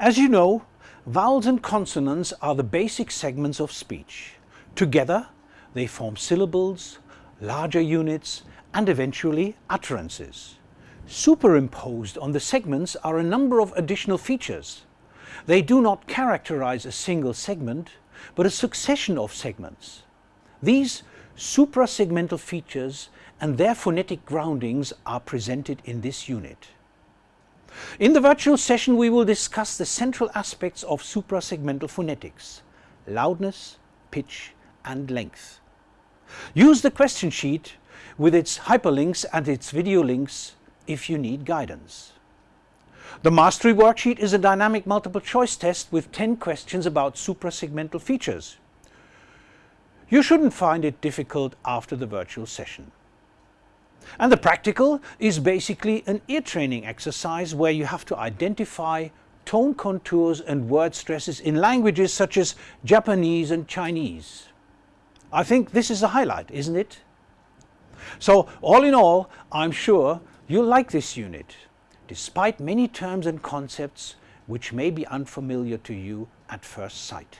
As you know, vowels and consonants are the basic segments of speech. Together they form syllables, larger units and eventually utterances. Superimposed on the segments are a number of additional features. They do not characterize a single segment, but a succession of segments. These suprasegmental features and their phonetic groundings are presented in this unit. In the virtual session we will discuss the central aspects of suprasegmental phonetics, loudness, pitch and length. Use the question sheet with its hyperlinks and its video links if you need guidance. The Mastery Worksheet is a dynamic multiple choice test with 10 questions about suprasegmental features. You shouldn't find it difficult after the virtual session. And the practical is basically an ear training exercise where you have to identify tone contours and word stresses in languages such as Japanese and Chinese. I think this is a highlight, isn't it? So all in all, I'm sure you'll like this unit, despite many terms and concepts which may be unfamiliar to you at first sight.